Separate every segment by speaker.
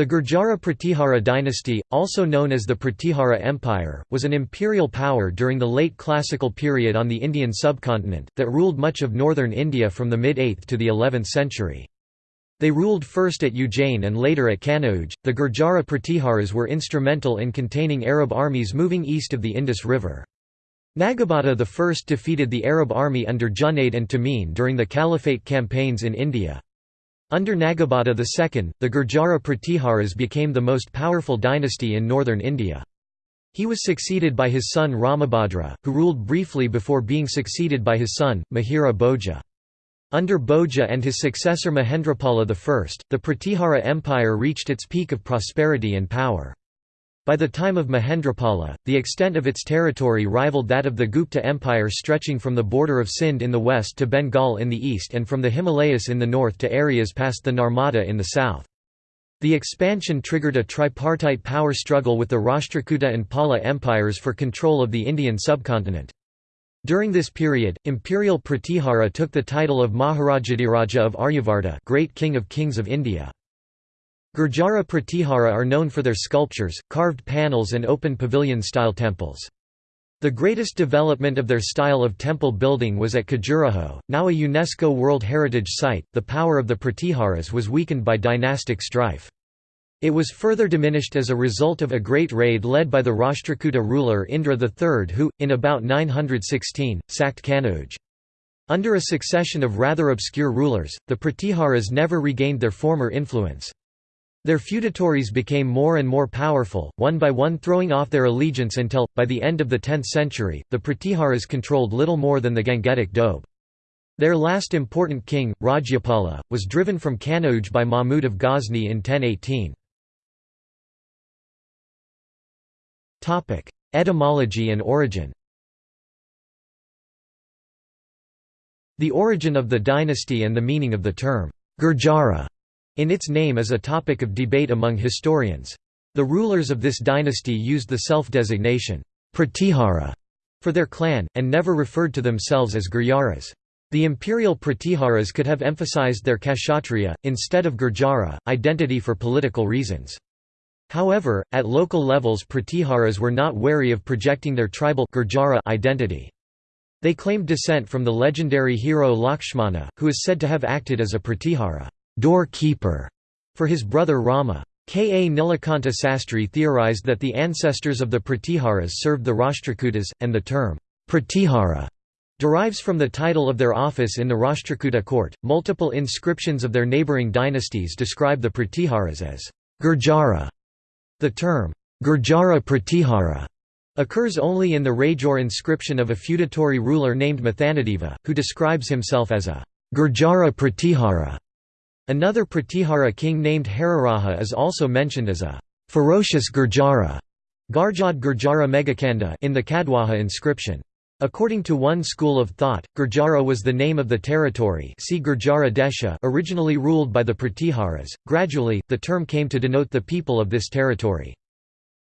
Speaker 1: The Gurjara Pratihara dynasty, also known as the Pratihara Empire, was an imperial power during the late classical period on the Indian subcontinent, that ruled much of northern India from the mid-8th to the 11th century. They ruled first at Ujjain and later at Kanauj. The Gurjara Pratiharas were instrumental in containing Arab armies moving east of the Indus River. Nagabhata I defeated the Arab army under Junaid and Tamim during the Caliphate campaigns in India. Under Nagabhata II, the Gurjara Pratiharas became the most powerful dynasty in northern India. He was succeeded by his son Ramabhadra, who ruled briefly before being succeeded by his son, Mihira Bhoja. Under Bhoja and his successor Mahendrapala I, the Pratihara Empire reached its peak of prosperity and power. By the time of Mahendrapala, the extent of its territory rivaled that of the Gupta Empire stretching from the border of Sindh in the west to Bengal in the east and from the Himalayas in the north to areas past the Narmada in the south. The expansion triggered a tripartite power struggle with the Rashtrakuta and Pala empires for control of the Indian subcontinent. During this period, imperial Pratihara took the title of Maharajadhiraja of Aryavarta Great King of Kings of India. Gurjara Pratihara are known for their sculptures, carved panels and open pavilion-style temples. The greatest development of their style of temple building was at Khajuraho, now a UNESCO World Heritage Site. The power of the Pratiharas was weakened by dynastic strife. It was further diminished as a result of a great raid led by the Rashtrakuta ruler Indra III who, in about 916, sacked Kanauj. Under a succession of rather obscure rulers, the Pratiharas never regained their former influence. Their feudatories became more and more powerful, one by one throwing off their allegiance until, by the end of the 10th century, the Pratiharas controlled little more than the Gangetic Doab. Their last important king, Rajyapala, was driven from Kanauj by Mahmud of Ghazni in 1018. Etymology and origin The origin of the dynasty and the meaning of the term, Gurjara in its name is a topic of debate among historians. The rulers of this dynasty used the self-designation, Pratihara, for their clan, and never referred to themselves as Gurjaras. The imperial Pratiharas could have emphasized their Kshatriya, instead of Gurjara, identity for political reasons. However, at local levels Pratiharas were not wary of projecting their tribal Gurjara identity. They claimed descent from the legendary hero Lakshmana, who is said to have acted as a Pratihara door-keeper for his brother Rama. K. A. Nilakanta Sastri theorized that the ancestors of the Pratiharas served the Rashtrakutas, and the term Pratihara derives from the title of their office in the Rashtrakuta court. Multiple inscriptions of their neighboring dynasties describe the Pratiharas as Gurjara. The term Gurjara Pratihara occurs only in the Rajor inscription of a feudatory ruler named Mathanadeva, who describes himself as a Gurjara Pratihara. Another Pratihara king named Hararaja is also mentioned as a ferocious Gurjara Garjad Gurjara Megakanda in the Kadwaha inscription. According to one school of thought, Gurjara was the name of the territory see Gurjara Desha originally ruled by the Pratiharas. Gradually, the term came to denote the people of this territory.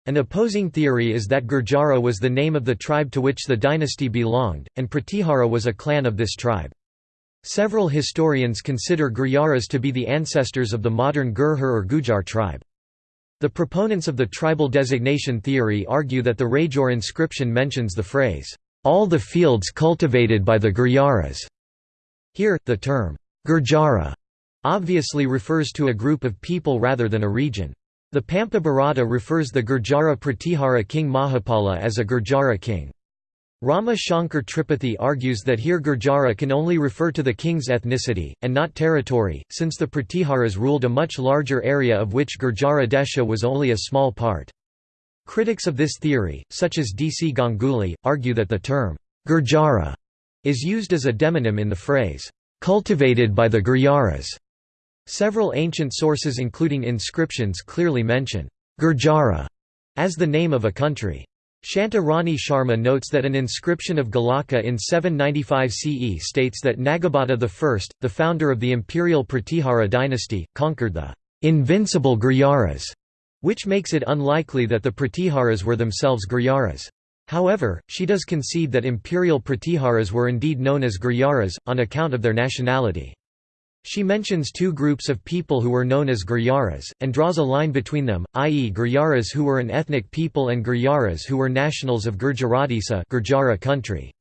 Speaker 1: An opposing theory is that Gurjara was the name of the tribe to which the dynasty belonged, and Pratihara was a clan of this tribe. Several historians consider Gurjaras to be the ancestors of the modern Gurjar or Gujar tribe. The proponents of the tribal designation theory argue that the Rajor inscription mentions the phrase, "...all the fields cultivated by the Gurjaras." Here, the term, Gurjara, obviously refers to a group of people rather than a region. The Pampa Bharata refers the Gurjara Pratihara king Mahapala as a Gurjara king. Rama Shankar Tripathi argues that here Gurjara can only refer to the king's ethnicity, and not territory, since the Pratiharas ruled a much larger area of which Gurjara Desha was only a small part. Critics of this theory, such as D. C. Ganguly, argue that the term, Gurjara, is used as a demonym in the phrase, cultivated by the Gurjaras. Several ancient sources including inscriptions clearly mention, Gurjara, as the name of a country. Shanta Rani Sharma notes that an inscription of Galaka in 795 CE states that Nagabhata I, the founder of the imperial Pratihara dynasty, conquered the invincible Gurjaras, which makes it unlikely that the Pratiharas were themselves Gurjaras. However, she does concede that imperial Pratiharas were indeed known as Gurjaras, on account of their nationality. She mentions two groups of people who were known as Gurjaras, and draws a line between them, i.e. Gurjaras who were an ethnic people and Gurjaras who were nationals of Gurjaradesa Gurjara country.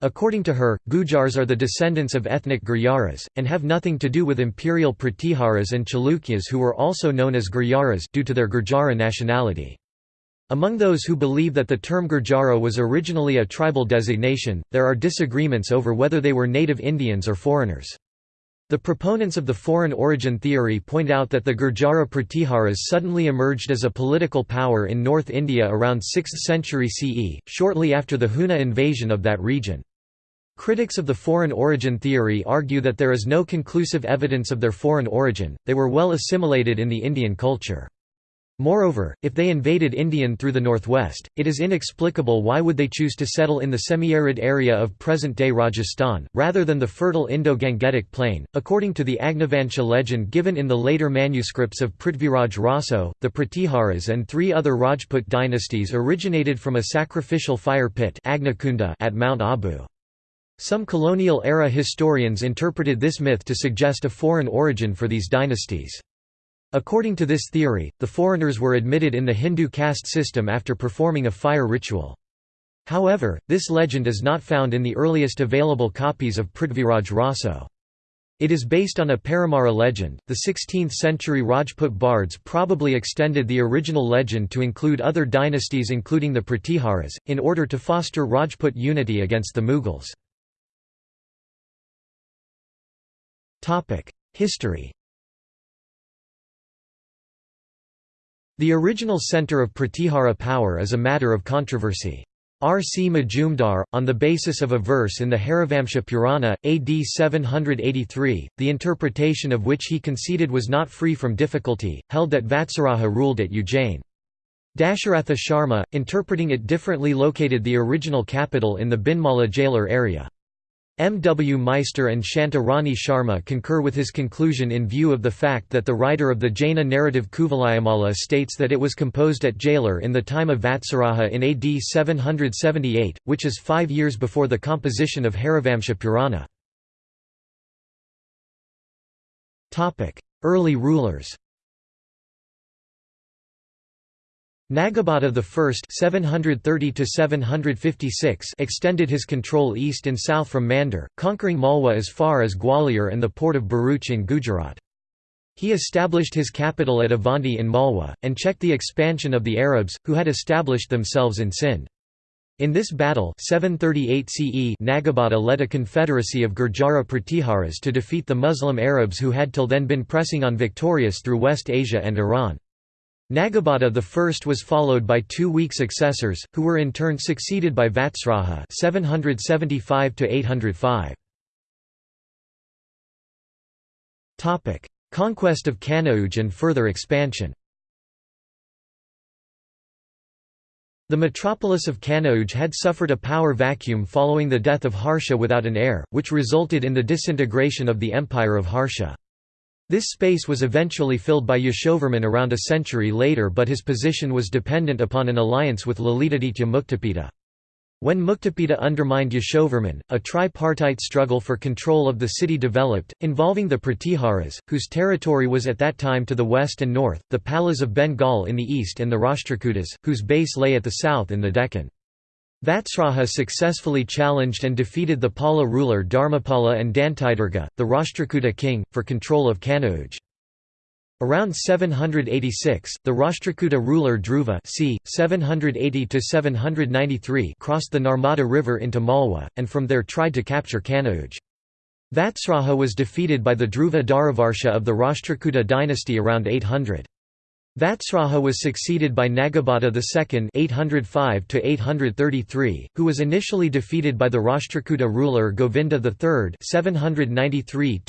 Speaker 1: According to her, Gujars are the descendants of ethnic Gurjaras, and have nothing to do with imperial Pratiharas and Chalukyas who were also known as Gurjaras due to their Gurjara nationality. Among those who believe that the term Gurjara was originally a tribal designation, there are disagreements over whether they were native Indians or foreigners. The proponents of the foreign origin theory point out that the Gurjara Pratiharas suddenly emerged as a political power in North India around 6th century CE, shortly after the Huna invasion of that region. Critics of the foreign origin theory argue that there is no conclusive evidence of their foreign origin, they were well assimilated in the Indian culture. Moreover, if they invaded Indian through the northwest, it is inexplicable why would they choose to settle in the semi-arid area of present-day Rajasthan, rather than the fertile Indo-Gangetic plain. According to the Agnivansha legend given in the later manuscripts of Prithviraj Raso, the Pratiharas and three other Rajput dynasties originated from a sacrificial fire pit at Mount Abu. Some colonial-era historians interpreted this myth to suggest a foreign origin for these dynasties. According to this theory, the foreigners were admitted in the Hindu caste system after performing a fire ritual. However, this legend is not found in the earliest available copies of Prithviraj Raso. It is based on a Paramara legend. The 16th century Rajput bards probably extended the original legend to include other dynasties, including the Pratiharas, in order to foster Rajput unity against the Mughals. History The original centre of Pratihara power is a matter of controversy. R. C. Majumdar, on the basis of a verse in the Harivamsha Purana, AD 783, the interpretation of which he conceded was not free from difficulty, held that Vatsaraja ruled at Ujjain. Dasharatha Sharma, interpreting it differently located the original capital in the Binmala jailer area. M. W. Meister and Shanta Rani Sharma concur with his conclusion in view of the fact that the writer of the Jaina narrative Kuvalayamala states that it was composed at Jailur in the time of Vatsaraja in AD 778, which is five years before the composition of Harivamsha Purana. Early rulers Nagabhata I 730 extended his control east and south from Mandor, conquering Malwa as far as Gwalior and the port of Bharuch in Gujarat. He established his capital at Avanti in Malwa, and checked the expansion of the Arabs, who had established themselves in Sindh. In this battle 738 CE Nagabhata led a confederacy of Gurjara Pratiharas to defeat the Muslim Arabs who had till then been pressing on victorious through West Asia and Iran. Nagabhata I was followed by two weak successors, who were in turn succeeded by Vatsaraja 775 Conquest of Kanauj and further expansion The metropolis of Kanauj had suffered a power vacuum following the death of Harsha without an heir, which resulted in the disintegration of the empire of Harsha. This space was eventually filled by Yashovarman around a century later but his position was dependent upon an alliance with Lalitaditya Muktapida. When Muktapida undermined Yashovarman, a tripartite struggle for control of the city developed, involving the Pratiharas, whose territory was at that time to the west and north, the Palas of Bengal in the east and the Rashtrakutas, whose base lay at the south in the Deccan. Vatsaraja successfully challenged and defeated the Pala ruler Dharmapala and Dantidurga, the Rashtrakuta king, for control of Kanauj. Around 786, the Rashtrakuta ruler Dhruva c. 780 crossed the Narmada River into Malwa, and from there tried to capture Kanauj. Vatsaraja was defeated by the Dhruva Dharavarsha of the Rashtrakuta dynasty around 800. Vatsaraja was succeeded by Nagabhata II 805 who was initially defeated by the Rashtrakuta ruler Govinda III 793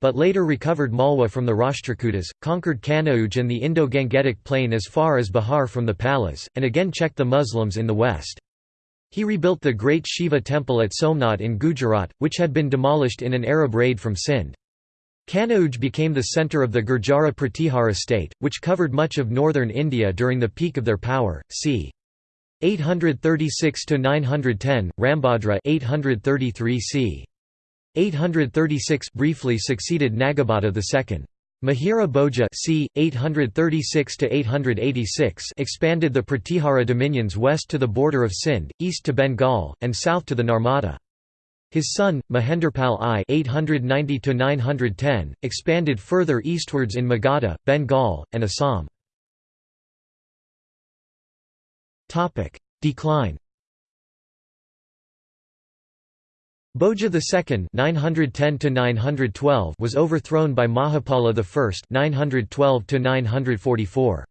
Speaker 1: but later recovered Malwa from the Rashtrakutas, conquered Kanauj and the Indo-Gangetic plain as far as Bihar from the Palas, and again checked the Muslims in the west. He rebuilt the great Shiva temple at Somnath in Gujarat, which had been demolished in an Arab raid from Sindh. Kanauj became the centre of the Gurjara Pratihara state, which covered much of northern India during the peak of their power, c. 836–910, Rambhadra 833 c. 836 briefly succeeded Nagabhata II. Mihira Bhoja c. 836 expanded the Pratihara dominions west to the border of Sindh, east to Bengal, and south to the Narmada. His son, Mahendrapal I 890 expanded further eastwards in Magadha, Bengal, and Assam. Decline Bhoja II (910–912) was overthrown by Mahapala I (912–944).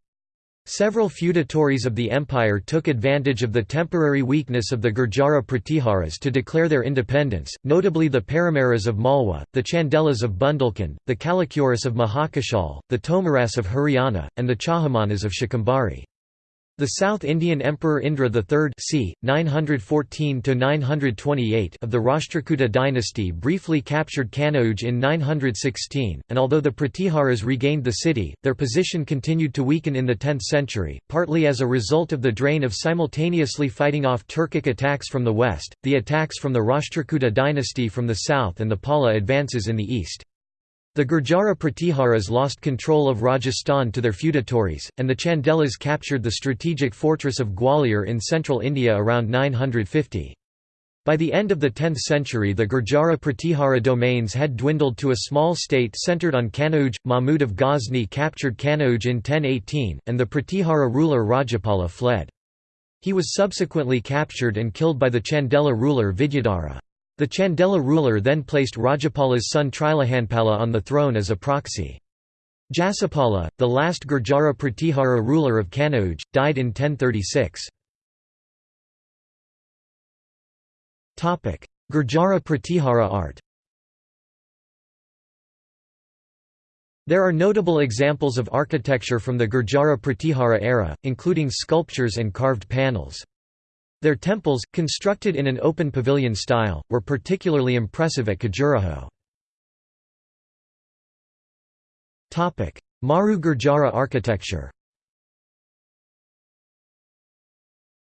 Speaker 1: Several feudatories of the empire took advantage of the temporary weakness of the Gurjara Pratiharas to declare their independence, notably the Paramaras of Malwa, the Chandelas of Bundelkhand, the Kalachuris of Mahakashal, the Tomaras of Haryana, and the Chahamanas of Shakambhari. The South Indian Emperor Indra III c. 914 of the Rashtrakuta dynasty briefly captured Kanauj in 916, and although the Pratiharas regained the city, their position continued to weaken in the 10th century, partly as a result of the drain of simultaneously fighting off Turkic attacks from the west, the attacks from the Rashtrakuta dynasty from the south and the Pala advances in the east. The Gurjara Pratiharas lost control of Rajasthan to their feudatories, and the Chandelas captured the strategic fortress of Gwalior in central India around 950. By the end of the 10th century the Gurjara Pratihara domains had dwindled to a small state centered on Kanauj. Mahmud of Ghazni captured Kanauj in 1018, and the Pratihara ruler Rajapala fled. He was subsequently captured and killed by the Chandela ruler Vidyadhara. The Chandela ruler then placed Rajapala's son Trilahanpala on the throne as a proxy. Jasapala, the last Gurjara Pratihara ruler of Kanauj, died in 1036. Gurjara Pratihara art There are notable examples of architecture from the Gurjara Pratihara era, including sculptures and carved panels. Their temples, constructed in an open pavilion style, were particularly impressive at Khajuraho. Maru Gurjara architecture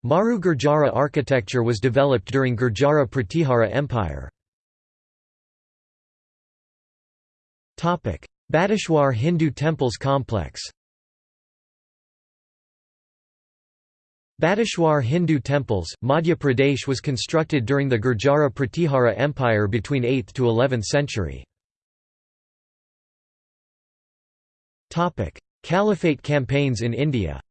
Speaker 1: Maru Gurjara architecture was developed during Gurjara Pratihara Empire. Bateshwar Hindu Temples complex Bateshwar Hindu temples, Madhya Pradesh was constructed during the Gurjara Pratihara Empire between 8th to 11th century. Caliphate campaigns in India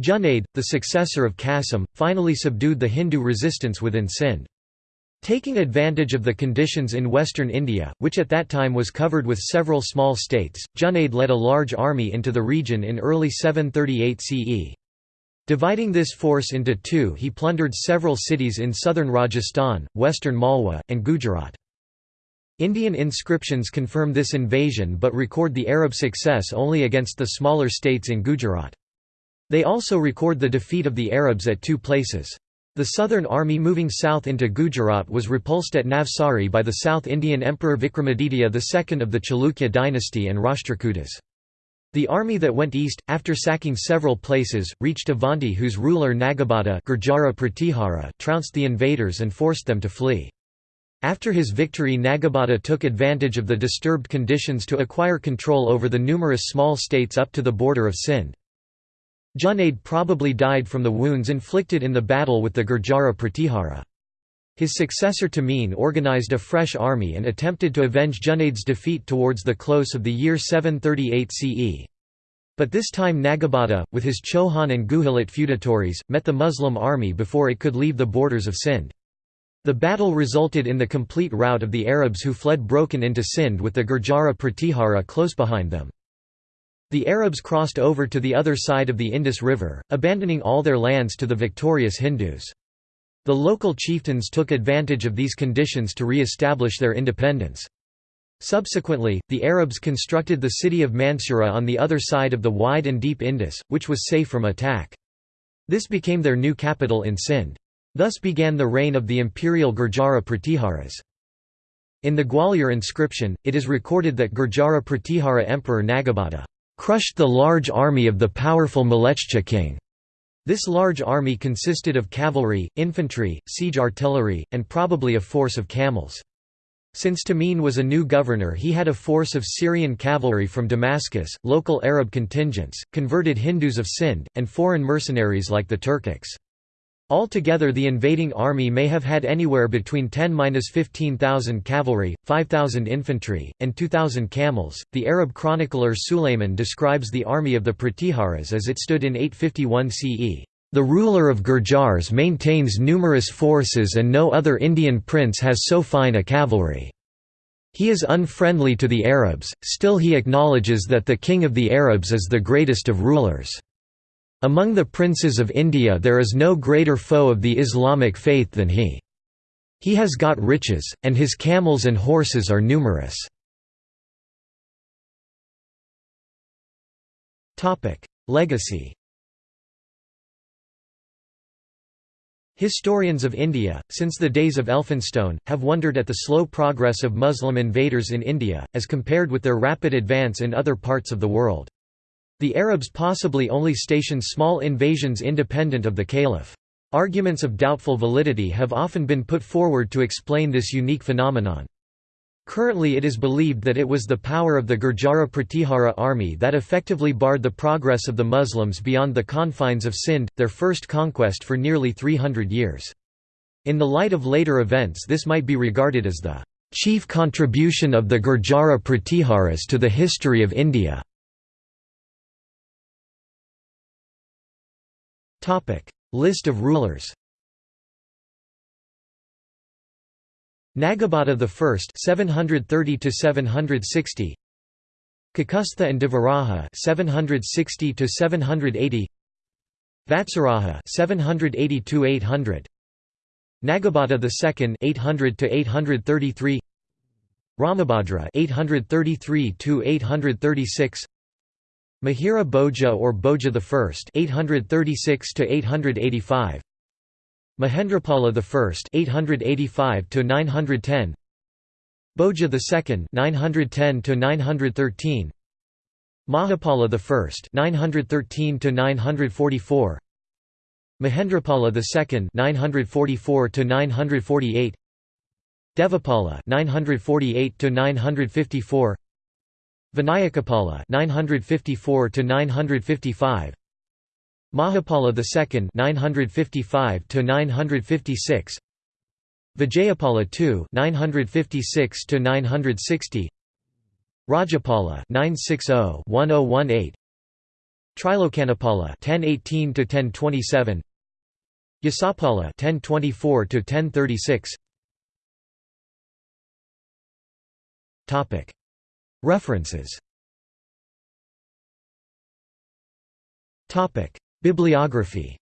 Speaker 1: Junaid, the successor of Qasim, finally subdued the Hindu resistance within Sindh. Taking advantage of the conditions in western India, which at that time was covered with several small states, Junaid led a large army into the region in early 738 CE. Dividing this force into two he plundered several cities in southern Rajasthan, western Malwa, and Gujarat. Indian inscriptions confirm this invasion but record the Arab success only against the smaller states in Gujarat. They also record the defeat of the Arabs at two places. The southern army moving south into Gujarat was repulsed at Navsari by the South Indian Emperor Vikramaditya II of the Chalukya dynasty and Rashtrakutas. The army that went east, after sacking several places, reached Avanti whose ruler Gurjara Pratihara trounced the invaders and forced them to flee. After his victory Nagabhata took advantage of the disturbed conditions to acquire control over the numerous small states up to the border of Sindh. Junaid probably died from the wounds inflicted in the battle with the Gurjara Pratihara. His successor Tamim organized a fresh army and attempted to avenge Junaid's defeat towards the close of the year 738 CE. But this time Nagabhata, with his Chauhan and Guhilot feudatories, met the Muslim army before it could leave the borders of Sindh. The battle resulted in the complete rout of the Arabs who fled broken into Sindh with the Gurjara Pratihara close behind them. The Arabs crossed over to the other side of the Indus River, abandoning all their lands to the victorious Hindus. The local chieftains took advantage of these conditions to re-establish their independence. Subsequently, the Arabs constructed the city of Mansura on the other side of the wide and deep Indus, which was safe from attack. This became their new capital in Sindh. Thus began the reign of the imperial Gurjara Pratiharas. In the Gwalior inscription, it is recorded that Gurjara Pratihara Emperor Nagabhata crushed the large army of the powerful Malechcha king. This large army consisted of cavalry, infantry, siege artillery, and probably a force of camels. Since Tamim was a new governor he had a force of Syrian cavalry from Damascus, local Arab contingents, converted Hindus of Sind, and foreign mercenaries like the Turkics. Altogether the invading army may have had anywhere between 10–15,000 cavalry, 5,000 infantry, and 2,000 camels. The Arab chronicler Sulayman describes the army of the Pratiharas as it stood in 851 CE. The ruler of Gurjars maintains numerous forces and no other Indian prince has so fine a cavalry. He is unfriendly to the Arabs, still he acknowledges that the king of the Arabs is the greatest of rulers. Among the princes of India there is no greater foe of the Islamic faith than he. He has got riches, and his camels and horses are numerous. Legacy Historians of India, since the days of Elphinstone, have wondered at the slow progress of Muslim invaders in India, as compared with their rapid advance in other parts of the world. The Arabs possibly only stationed small invasions independent of the caliph. Arguments of doubtful validity have often been put forward to explain this unique phenomenon. Currently it is believed that it was the power of the Gurjara Pratihara army that effectively barred the progress of the Muslims beyond the confines of Sind, their first conquest for nearly 300 years. In the light of later events this might be regarded as the chief contribution of the Gurjara Pratiharas to the history of India. List of rulers Nagabhata I 730 to 760 Kakustha and Devaraja 760 to 780 Vatsaraja 780 to 800 Nagabhata II 800 to 833 Ramabhadra 833 to 836 Mihira Bhoja or Bhoja I 836 to 885 Mahendrapala I 885 to 910 Bhoja II 910 to 913 Mahapala I 913 to 944 Mahendrapala II 944 to 948 Devapala 948 to 954 Vinayakapala 954 to 955 Mahapala II 955 to 956 Vijayapala II 956 to 960 Rajapala 960-1018 Trilokanapala 1018 to 1027 Yasapala 1024 to 1036 Topic References. Topic. Bibliography